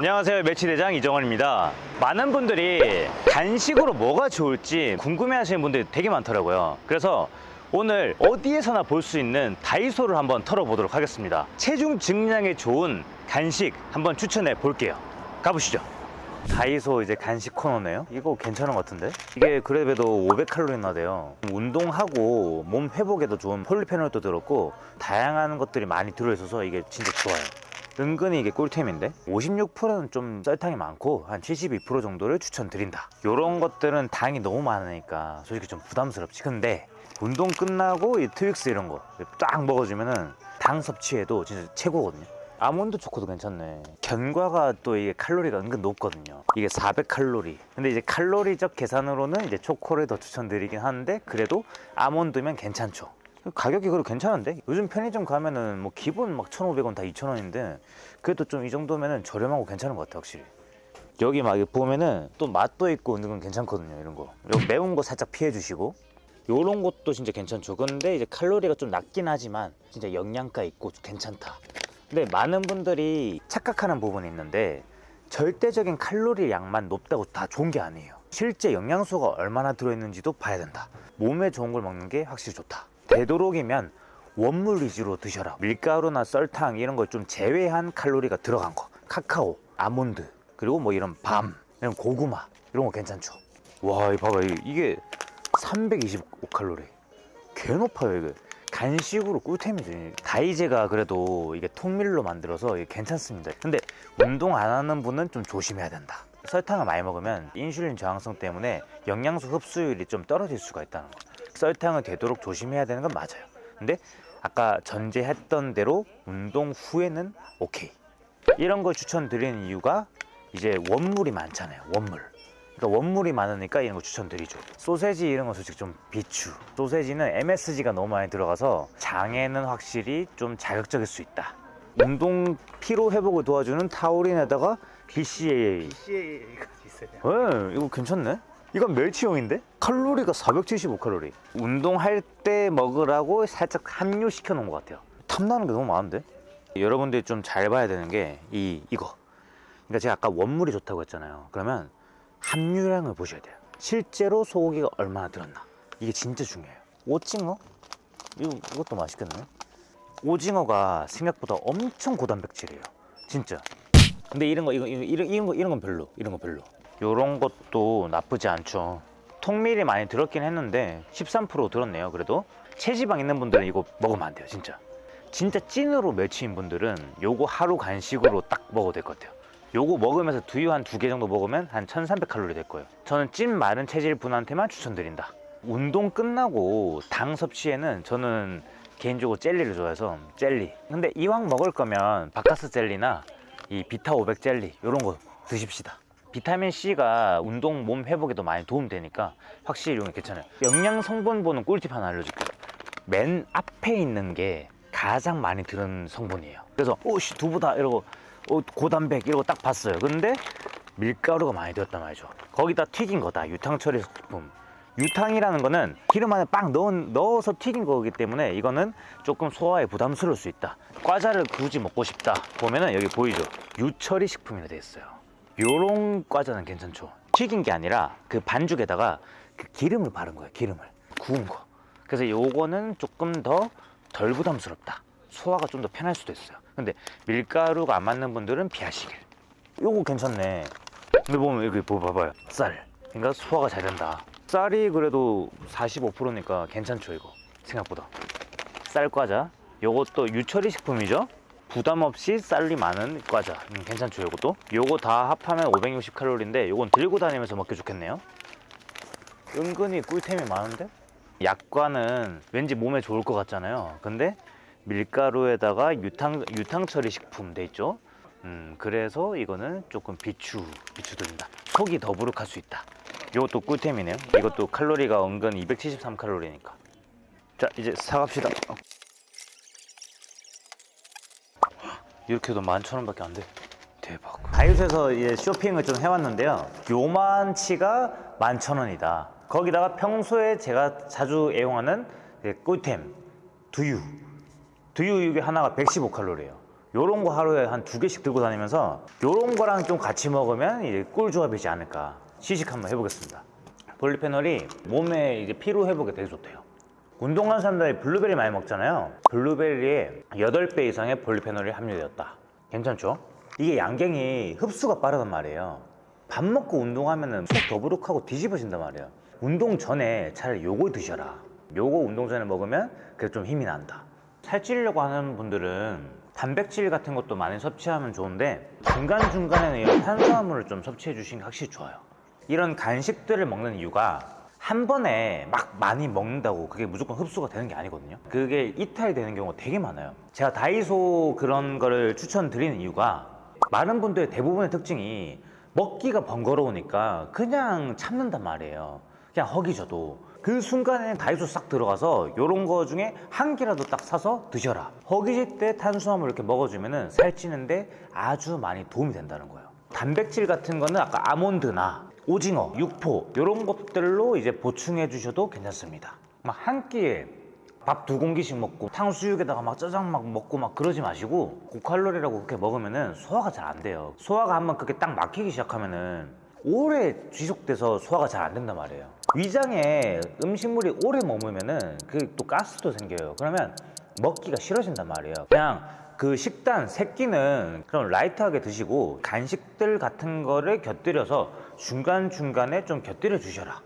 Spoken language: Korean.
안녕하세요. 매치대장 이정원입니다. 많은 분들이 간식으로 뭐가 좋을지 궁금해 하시는 분들이 되게 많더라고요. 그래서 오늘 어디에서나 볼 수 있는 다이소를 한번 털어보도록 하겠습니다. 체중 증량에 좋은 간식 한번 추천해 볼게요. 가보시죠. 다이소 이제 간식 코너네요. 이거 괜찮은 것 같은데? 이게 그래도 500칼로리나 돼요. 운동하고 몸 회복에도 좋은 폴리페놀도 들었고 다양한 것들이 많이 들어있어서 이게 진짜 좋아요 은근히 이게 꿀템인데? 56%는 좀 설탕이 많고 한 72% 정도를 추천드린다. 이런 것들은 당이 너무 많으니까 솔직히 좀 부담스럽지. 근데 운동 끝나고 이 트윅스 이런 거 딱 먹어주면은 당 섭취에도 진짜 최고거든요. 아몬드 초코도 괜찮네. 견과가 또 이게 칼로리가 은근 높거든요. 이게 400칼로리. 근데 이제 칼로리적 계산으로는 이제 초코를 더 추천드리긴 하는데 그래도 아몬드면 괜찮죠 가격이 그래도 괜찮은데? 요즘 편의점 가면은 뭐 기본 막 1,500원 다 2,000원인데 그래도 좀 이 정도면은 저렴하고 괜찮은 것 같아 확실히. 여기 막 보면은 또 맛도 있고 은근 괜찮거든요 이런 거. 매운 거 살짝 피해 주시고. 요런 것도 진짜 괜찮죠. 근데 이제 칼로리가 좀 낮긴 하지만 진짜 영양가 있고 괜찮다. 근데 많은 분들이 착각하는 부분이 있는데 절대적인 칼로리 양만 높다고 다 좋은 게 아니에요. 실제 영양소가 얼마나 들어있는지도 봐야 된다. 몸에 좋은 걸 먹는 게 확실히 좋다 되도록이면 원물 위주로 드셔라. 밀가루나 설탕 이런 걸 좀 제외한 칼로리가 들어간 거. 카카오, 아몬드 그리고 뭐 이런 밤, 이런 고구마 이런 거 괜찮죠? 와 이거 봐봐. 이- 이게 325칼로리. 개 높아요 이게. 간식으로 꿀템이지 다이제가 그래도 이게 통밀로 만들어서 괜찮습니다. 근데 운동 안 하는 분은 좀 조심해야 된다. 설탕을 많이 먹으면 인슐린 저항성 때문에 영양소 흡수율이 좀 떨어질 수가 있다는 거 설탕을 되도록 조심해야 되는 건 맞아요. 근데 아까 전제했던 대로 운동 후에는 오케이. 이런 걸 추천드리는 이유가 이제 원물이 많잖아요 원물. 그러니까 원물이 많으니까 이런 거 추천드리죠. 소세지 이런 거 솔직히 좀 비추. 소세지는 MSG가 너무 많이 들어가서 장에는 확실히 좀 자극적일 수 있다. 운동 피로 회복을 도와주는 타우린에다가 BCAA CA가 있어요. 네, 이거 괜찮네. 이건 멸치용인데? 칼로리가 475칼로리. 운동할 때 먹으라고 살짝 함유시켜 놓은 것 같아요. 탐나는 게 너무 많은데? 여러분들이 좀 잘 봐야 되는 게 이 이거. 그러니까 제가 아까 원물이 좋다고 했잖아요. 그러면 함유량을 보셔야 돼요. 실제로 소고기가 얼마나 들었나. 이게 진짜 중요해요. 오징어? 이거, 이것도 맛있겠네. 오징어가 생각보다 엄청 고단백질이에요. 진짜. 근데 이런 거 이거 이거- 이런 이런 거 이런 건 별로 이런 거 별로 요런 것도 나쁘지 않죠. 통밀이 많이 들었긴 했는데 13% 들었네요 그래도. 체지방 있는 분들은 이거 먹으면 안 돼요 진짜. 진짜 찐으로 멸치인 분들은 요거 하루 간식으로 딱 먹어도 될 것 같아요. 요거 먹으면서 두유 한 두 개 정도 먹으면 한 1300칼로리 될 거예요. 저는 찐 마른 체질 분한테만 추천드린다. 운동 끝나고 당 섭취에는 저는 개인적으로 젤리를 좋아해서 젤리. 근데 이왕 먹을 거면 바카스 젤리나 이 비타 500 젤리 이런 거 드십시다 비타민 C가 운동 몸 회복에도 많이 도움되니까 확실히 게 괜찮아요. 영양 성분 보는 꿀팁 하나 알려줄게요. 맨 앞에 있는 게 가장 많이 들은 성분이에요. 그래서 오씨 두부다. 이러고 어, 고단백. 이러고 딱 봤어요. 근데 밀가루가 많이 들었단 말이죠. 거기다 튀긴 거다. 유탕 처리 식품 유탕이라는 거는 기름 안에 빵 넣, 넣어서 튀긴 거기 때문에 이거는 조금 소화에 부담스러울 수 있다. 과자를 굳이 먹고 싶다 보면은 여기 보이죠? 유처리 식품이라 되어 있어요 요런 과자는 괜찮죠. 튀긴 게 아니라 그 반죽에다가 그 기름을 바른 거예요 기름을. 구운 거. 그래서 요거는 조금 더 덜 부담스럽다. 소화가 좀 더 편할 수도 있어요. 근데 밀가루가 안 맞는 분들은 피하시길. 요거 괜찮네. 근데 보면 여기 뭐 봐봐요. 쌀. 그러니까 소화가 잘 된다. 쌀이 그래도 45%니까 괜찮죠 이거. 생각보다. 쌀 과자. 요것도 유처리 식품이죠 부담 없이 쌀이 많은 과자. 음, 괜찮죠 요것도? 요거 다 합하면 560칼로리인데 요건 들고 다니면서 먹기 좋겠네요. 은근히 꿀템이 많은데? 약과는 왠지 몸에 좋을 것 같잖아요. 근데 밀가루에다가 유탕, 유탕 처리 식품 돼 있죠? 음, 그래서 이거는 조금 비추 비추드린다. 속이 더부룩할 수 있다. 이것도 꿀템이네요. 이것도 칼로리가 은근 273칼로리니까. 자 이제 사갑시다 어. 이렇게 해도 11,000원밖에 안 돼. 대박. 다이소에서 이제 쇼핑을 좀 해왔는데요. 요만치가 11,000원이다. 거기다가 평소에 제가 자주 애용하는 꿀템 두유. 두유 이게 하나가 115칼로리예요. 요런 거 하루에 한 두 개씩 들고 다니면서 요런 거랑 좀 같이 먹으면 이제 꿀 조합이지 않을까. 시식 한번 해보겠습니다. 볼리페놀이 몸에 이제 피로 회복에 되게 좋대요 운동하는 사람들이 블루베리 많이 먹잖아요. 블루베리에 8배 이상의 볼리페놀이 함유되었다. 괜찮죠? 이게 양갱이 흡수가 빠르단 말이에요. 밥 먹고 운동하면은 속 더부룩하고 뒤집어진단 말이에요. 운동 전에 차라리 요거 드셔라. 요거 운동 전에 먹으면 그래 좀 힘이 난다. 살찌려고 하는 분들은 단백질 같은 것도 많이 섭취하면 좋은데 중간중간에는 이런 탄수화물을 좀 섭취해 주시는 게 확실히 좋아요. 이런 간식들을 먹는 이유가 한 번에 막 많이 먹는다고 그게 무조건 흡수가 되는 게 아니거든요. 그게 이탈이 되는 경우가 되게 많아요. 제가 다이소 그런 거를 추천드리는 이유가 많은 분들의 대부분의 특징이 먹기가 번거로우니까 그냥 참는단 말이에요. 그냥 허기져도. 그 순간에 다이소 싹 들어가서 요런 거 중에 한 개라도 딱 사서 드셔라. 허기질 때 탄수화물 이렇게 먹어주면은 살찌는데 아주 많이 도움이 된다는 거예요 단백질 같은 거는 아까 아몬드나 오징어, 육포 이런 것들로 이제 보충해 주셔도 괜찮습니다. 막 한 끼에 밥 두 공기씩 먹고 탕수육에다가 막 짜장 막 먹고 막 그러지 마시고 고칼로리라고 그렇게 먹으면 은 소화가 잘 안 돼요. 소화가 한번 그렇게 딱 막히기 시작하면 은 오래 지속돼서 소화가 잘 안 된단 말이에요. 위장에 음식물이 오래 머물면 은 그 또 가스도 생겨요. 그러면 먹기가 싫어진단 말이에요. 그냥 그 식단 세 끼는 그럼 라이트하게 드시고 간식들 같은 거를 곁들여서 중간중간에 좀 곁들여 주셔라